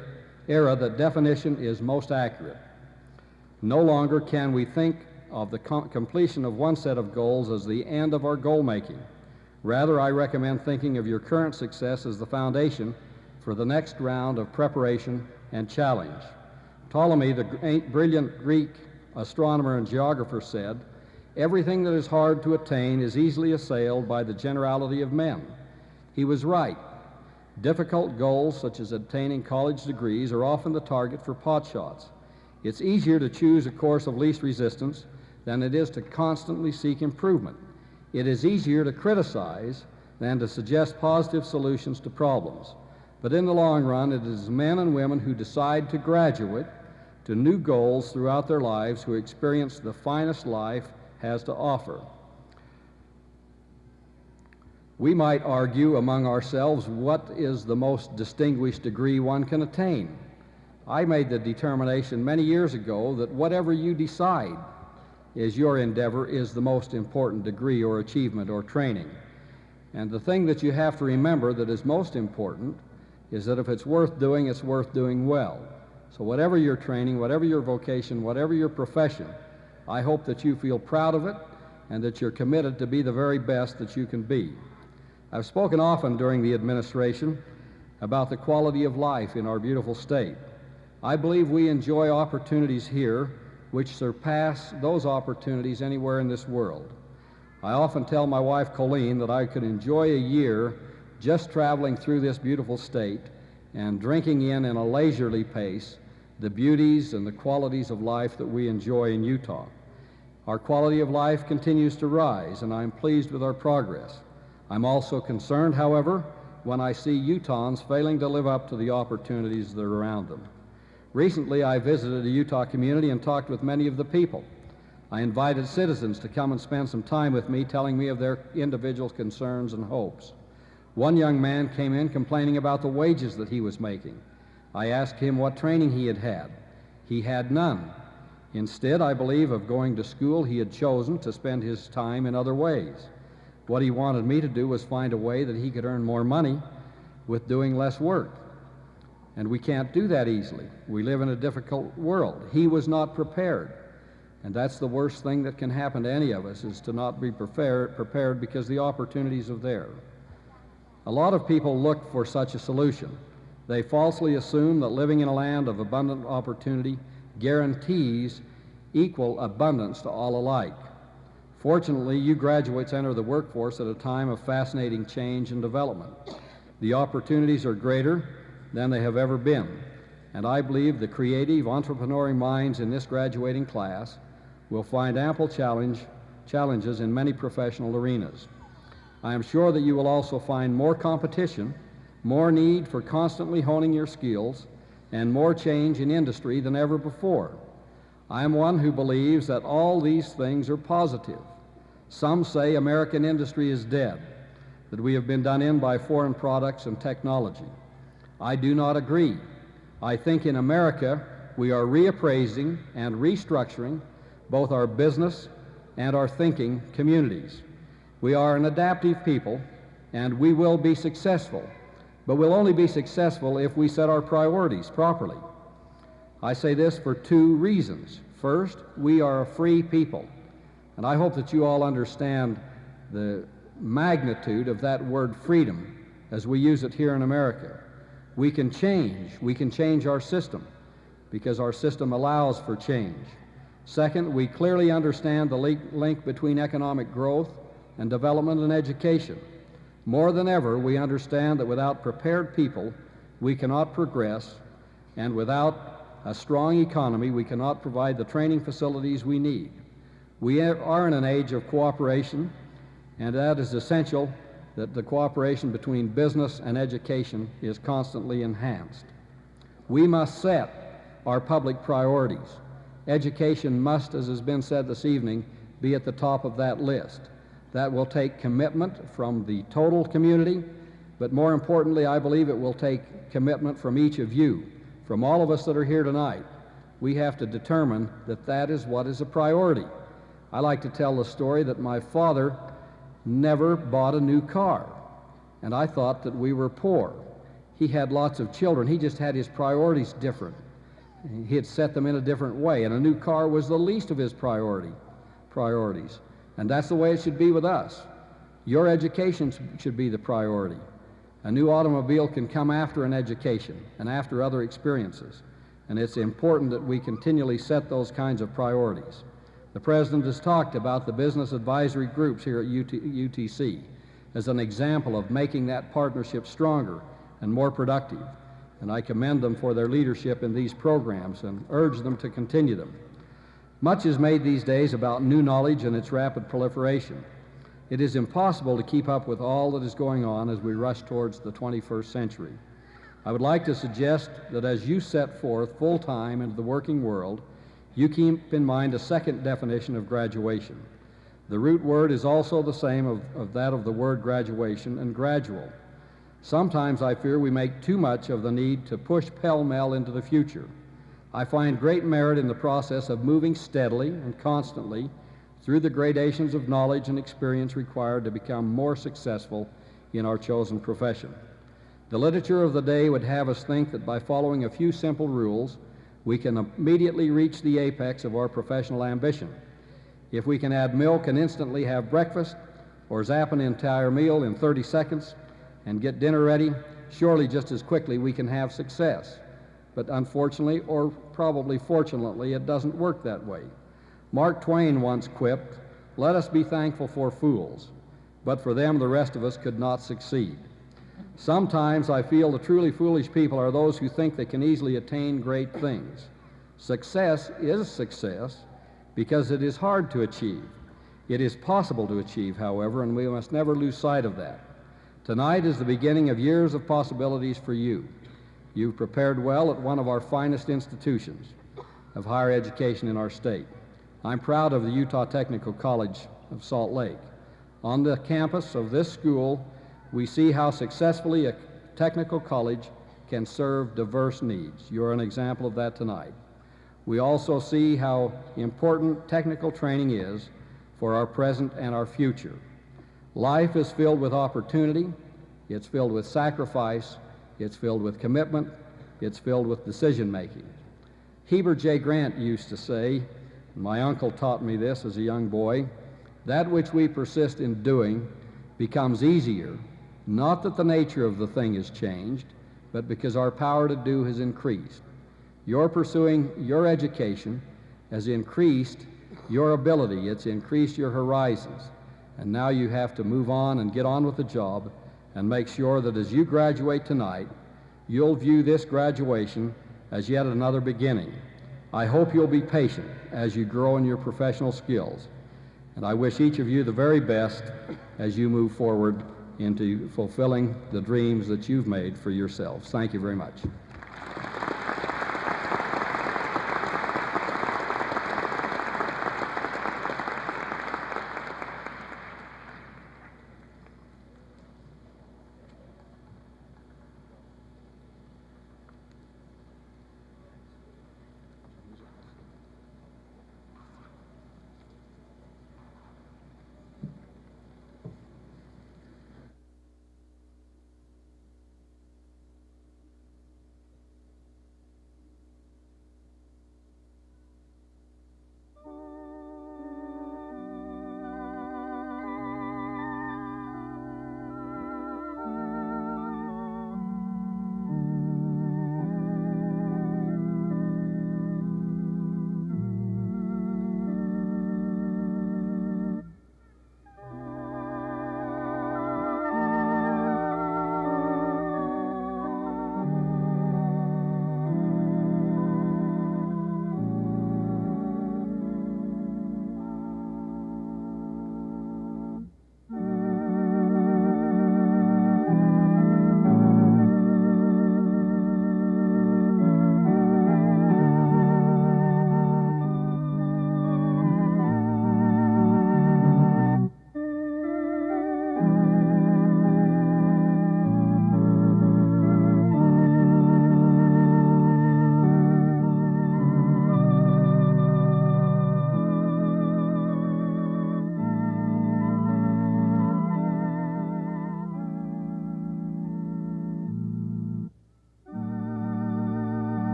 era that definition is most accurate. No longer can we think of the com completion of one set of goals as the end of our goal making. Rather, I recommend thinking of your current success as the foundation for the next round of preparation and challenge. Ptolemy, the brilliant Greek astronomer and geographer, said, Everything that is hard to attain is easily assailed by the generality of men. He was right. Difficult goals, such as obtaining college degrees, are often the target for potshots. It's easier to choose a course of least resistance than it is to constantly seek improvement. It is easier to criticize than to suggest positive solutions to problems. But in the long run, it is men and women who decide to graduate to new goals throughout their lives who experience the finest life has to offer. We might argue among ourselves what is the most distinguished degree one can attain. I made the determination many years ago that whatever you decide is your endeavor is the most important degree or achievement or training. And the thing that you have to remember that is most important is that if it's worth doing, it's worth doing well. So, whatever your training, whatever your vocation, whatever your profession, I hope that you feel proud of it and that you're committed to be the very best that you can be. I've spoken often during the administration about the quality of life in our beautiful state. I believe we enjoy opportunities here which surpass those opportunities anywhere in this world. I often tell my wife Colleen that I could enjoy a year just traveling through this beautiful state and drinking in in a leisurely pace the beauties and the qualities of life that we enjoy in Utah. Our quality of life continues to rise, and I'm pleased with our progress. I'm also concerned, however, when I see Utahns failing to live up to the opportunities that are around them. Recently, I visited a Utah community and talked with many of the people. I invited citizens to come and spend some time with me, telling me of their individual concerns and hopes. One young man came in complaining about the wages that he was making. I asked him what training he had had. He had none. Instead, I believe, of going to school, he had chosen to spend his time in other ways. What he wanted me to do was find a way that he could earn more money with doing less work. And we can't do that easily. We live in a difficult world. He was not prepared. And that's the worst thing that can happen to any of us is to not be prepared, because the opportunities are there. A lot of people look for such a solution. They falsely assume that living in a land of abundant opportunity guarantees equal abundance to all alike. Fortunately, you graduates enter the workforce at a time of fascinating change and development. The opportunities are greater than they have ever been, and I believe the creative, entrepreneurial minds in this graduating class will find ample challenge, challenges in many professional arenas. I am sure that you will also find more competition more need for constantly honing your skills, and more change in industry than ever before. I am one who believes that all these things are positive. Some say American industry is dead, that we have been done in by foreign products and technology. I do not agree. I think in America we are reappraising and restructuring both our business and our thinking communities. We are an adaptive people, and we will be successful but we'll only be successful if we set our priorities properly. I say this for two reasons. First, we are a free people, and I hope that you all understand the magnitude of that word freedom as we use it here in America. We can change. We can change our system because our system allows for change. Second, we clearly understand the link between economic growth and development and education. More than ever, we understand that without prepared people, we cannot progress, and without a strong economy, we cannot provide the training facilities we need. We are in an age of cooperation, and that is essential that the cooperation between business and education is constantly enhanced. We must set our public priorities. Education must, as has been said this evening, be at the top of that list. That will take commitment from the total community, but more importantly, I believe it will take commitment from each of you, from all of us that are here tonight. We have to determine that that is what is a priority. I like to tell the story that my father never bought a new car, and I thought that we were poor. He had lots of children, he just had his priorities different. He had set them in a different way, and a new car was the least of his priority priorities. And that's the way it should be with us. Your education should be the priority. A new automobile can come after an education and after other experiences. And it's important that we continually set those kinds of priorities. The President has talked about the business advisory groups here at UT, UTC as an example of making that partnership stronger and more productive. And I commend them for their leadership in these programs and urge them to continue them. Much is made these days about new knowledge and its rapid proliferation. It is impossible to keep up with all that is going on as we rush towards the 21st century. I would like to suggest that as you set forth full time into the working world, you keep in mind a second definition of graduation. The root word is also the same of, of that of the word graduation and gradual. Sometimes I fear we make too much of the need to push pell mell into the future. I find great merit in the process of moving steadily and constantly through the gradations of knowledge and experience required to become more successful in our chosen profession. The literature of the day would have us think that by following a few simple rules, we can immediately reach the apex of our professional ambition. If we can add milk and instantly have breakfast, or zap an entire meal in 30 seconds and get dinner ready, surely just as quickly we can have success. But unfortunately, or probably fortunately, it doesn't work that way. Mark Twain once quipped, Let us be thankful for fools, but for them the rest of us could not succeed. Sometimes I feel the truly foolish people are those who think they can easily attain great things. Success is success because it is hard to achieve. It is possible to achieve, however, and we must never lose sight of that. Tonight is the beginning of years of possibilities for you. You've prepared well at one of our finest institutions of higher education in our state. I'm proud of the Utah Technical College of Salt Lake. On the campus of this school, we see how successfully a technical college can serve diverse needs. You're an example of that tonight. We also see how important technical training is for our present and our future. Life is filled with opportunity, it's filled with sacrifice, it's filled with commitment, it's filled with decision making. Heber J. Grant used to say, my uncle taught me this as a young boy, that which we persist in doing becomes easier, not that the nature of the thing has changed, but because our power to do has increased. Your pursuing your education has increased your ability, it's increased your horizons. And now you have to move on and get on with the job and make sure that as you graduate tonight, you'll view this graduation as yet another beginning. I hope you'll be patient as you grow in your professional skills. And I wish each of you the very best as you move forward into fulfilling the dreams that you've made for yourselves. Thank you very much.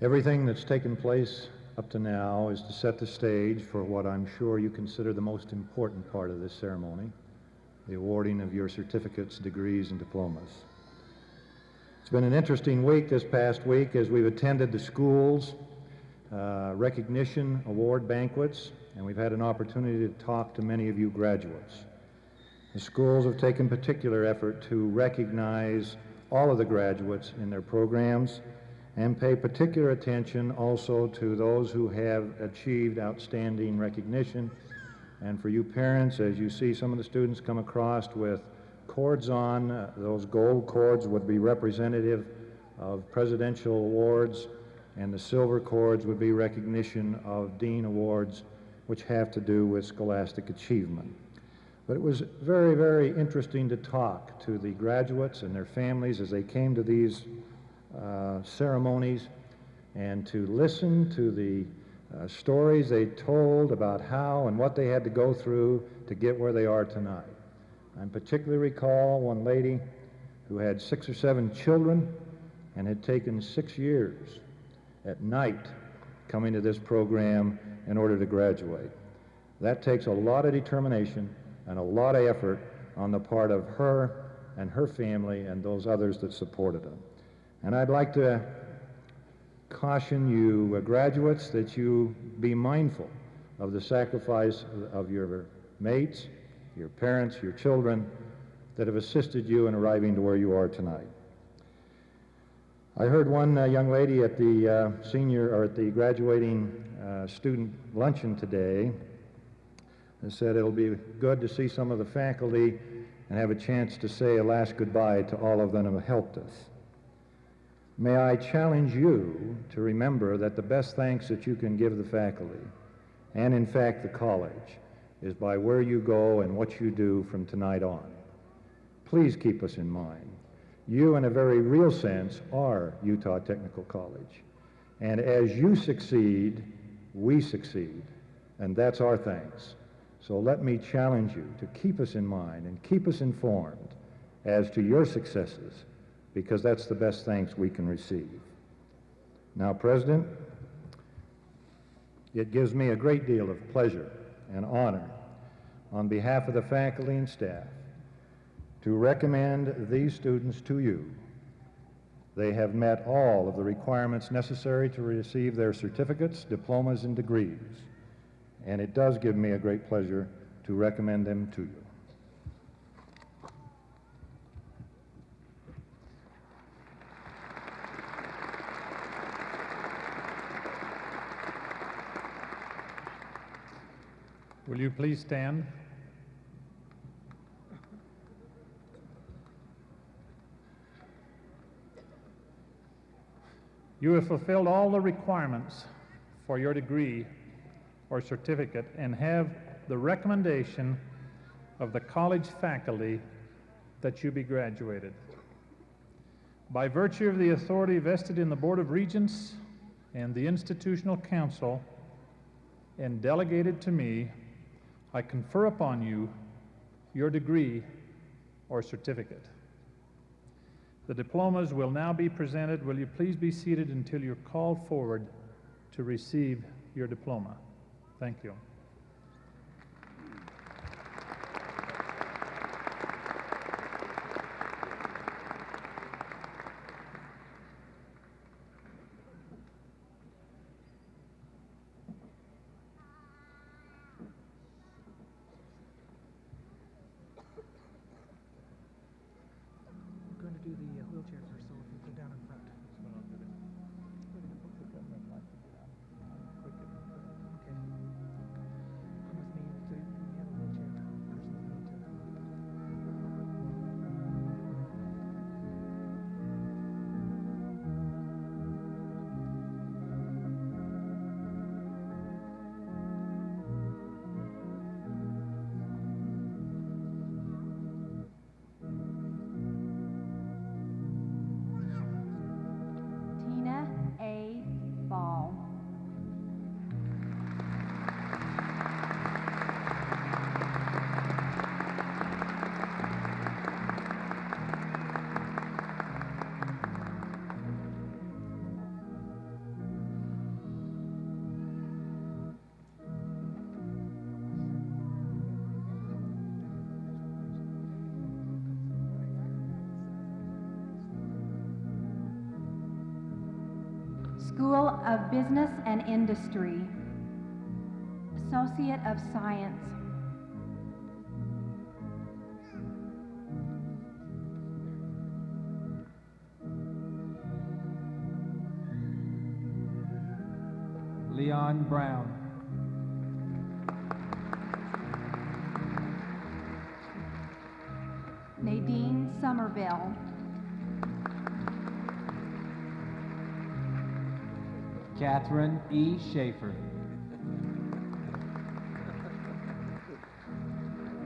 Everything that's taken place up to now is to set the stage for what I'm sure you consider the most important part of this ceremony, the awarding of your certificates, degrees, and diplomas. It's been an interesting week this past week as we've attended the schools uh, recognition award banquets, and we've had an opportunity to talk to many of you graduates. The schools have taken particular effort to recognize all of the graduates in their programs and pay particular attention also to those who have achieved outstanding recognition. And for you parents, as you see some of the students come across with cords on, uh, those gold cords would be representative of presidential awards, and the silver cords would be recognition of dean awards, which have to do with scholastic achievement. But it was very, very interesting to talk to the graduates and their families as they came to these uh, ceremonies and to listen to the uh, stories they told about how and what they had to go through to get where they are tonight. I particularly recall one lady who had six or seven children and had taken six years at night coming to this program in order to graduate. That takes a lot of determination and a lot of effort on the part of her and her family and those others that supported them. And I'd like to caution you uh, graduates that you be mindful of the sacrifice of your mates, your parents, your children that have assisted you in arriving to where you are tonight. I heard one uh, young lady at the uh, senior or at the graduating uh, student luncheon today that said it'll be good to see some of the faculty and have a chance to say a last goodbye to all of them who helped us. May I challenge you to remember that the best thanks that you can give the faculty, and in fact the college, is by where you go and what you do from tonight on. Please keep us in mind. You, in a very real sense, are Utah Technical College. And as you succeed, we succeed. And that's our thanks. So let me challenge you to keep us in mind and keep us informed as to your successes because that's the best thanks we can receive. Now, President, it gives me a great deal of pleasure and honor on behalf of the faculty and staff to recommend these students to you. They have met all of the requirements necessary to receive their certificates, diplomas, and degrees, and it does give me a great pleasure to recommend them to you. Will you please stand? You have fulfilled all the requirements for your degree or certificate and have the recommendation of the college faculty that you be graduated. By virtue of the authority vested in the Board of Regents and the Institutional Council and delegated to me, I confer upon you your degree or certificate. The diplomas will now be presented. Will you please be seated until you're called forward to receive your diploma? Thank you. Of Business and Industry, Associate of Science. E. Schaefer.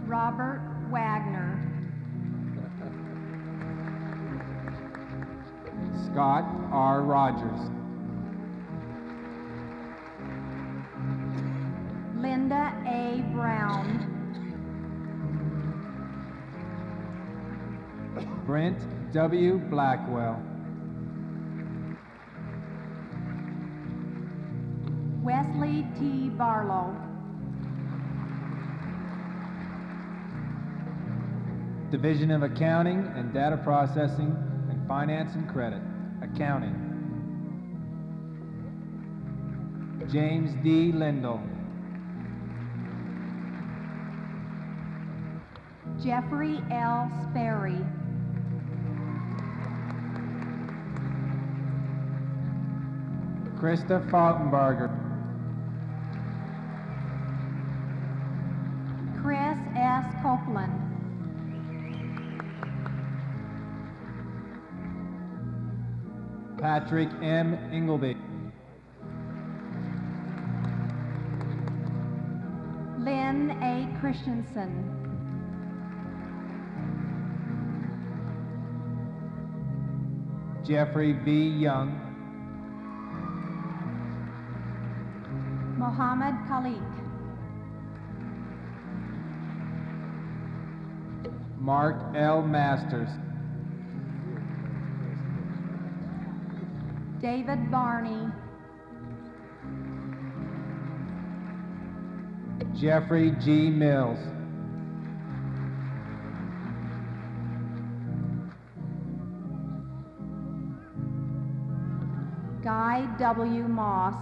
Robert Wagner. Scott R. Rogers. Linda A. Brown. Brent W. Blackwell. T. Barlow. Division of Accounting and Data Processing and Finance and Credit. Accounting. James D. Lindell. Jeffrey L. Sperry. Krista Falkenberger. Patrick M. Ingleby. Lynn A. Christensen. Jeffrey B. Young. Mohammed Khalik. Mark L. Masters. David Barney. Jeffrey G. Mills. Guy W. Moss.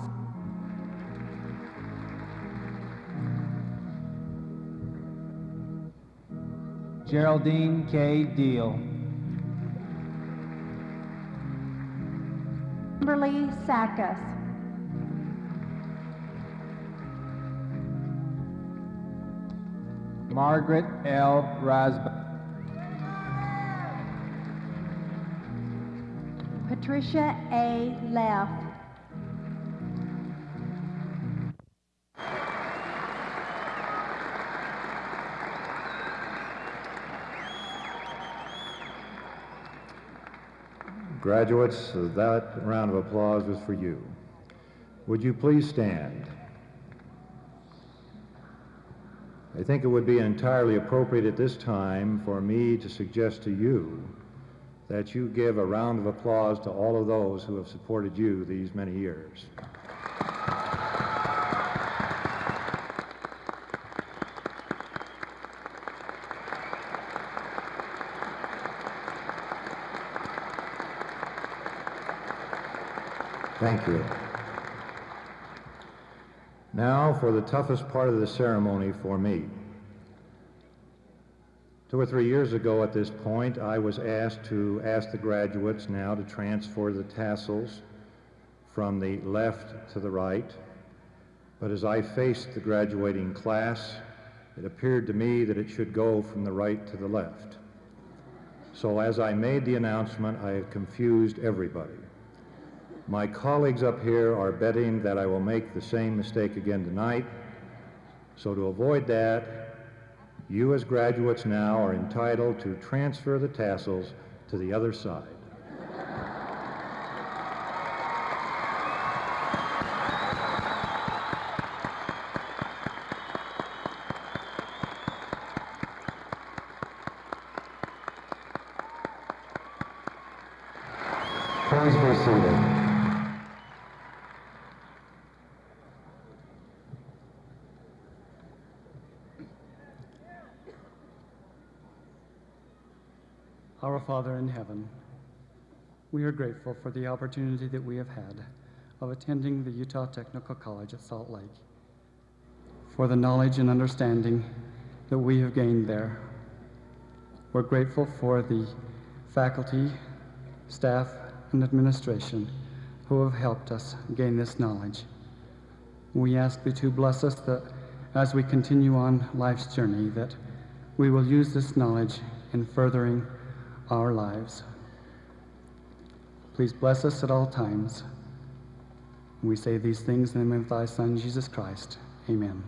Geraldine K. Deal. Kimberly Sackus. Margaret L. Rasba. Patricia A. Leff. Graduates, uh, that round of applause was for you. Would you please stand? I think it would be entirely appropriate at this time for me to suggest to you that you give a round of applause to all of those who have supported you these many years. Thank you. Now for the toughest part of the ceremony for me. Two or three years ago at this point, I was asked to ask the graduates now to transfer the tassels from the left to the right. But as I faced the graduating class, it appeared to me that it should go from the right to the left. So as I made the announcement, I confused everybody. My colleagues up here are betting that I will make the same mistake again tonight. So to avoid that, you as graduates now are entitled to transfer the tassels to the other side. Please be seated. Our Father in heaven, we are grateful for the opportunity that we have had of attending the Utah Technical College at Salt Lake, for the knowledge and understanding that we have gained there. We're grateful for the faculty, staff, and administration who have helped us gain this knowledge. We ask thee to bless us that as we continue on life's journey, that we will use this knowledge in furthering our lives. Please bless us at all times. We say these things in the name of thy Son, Jesus Christ. Amen.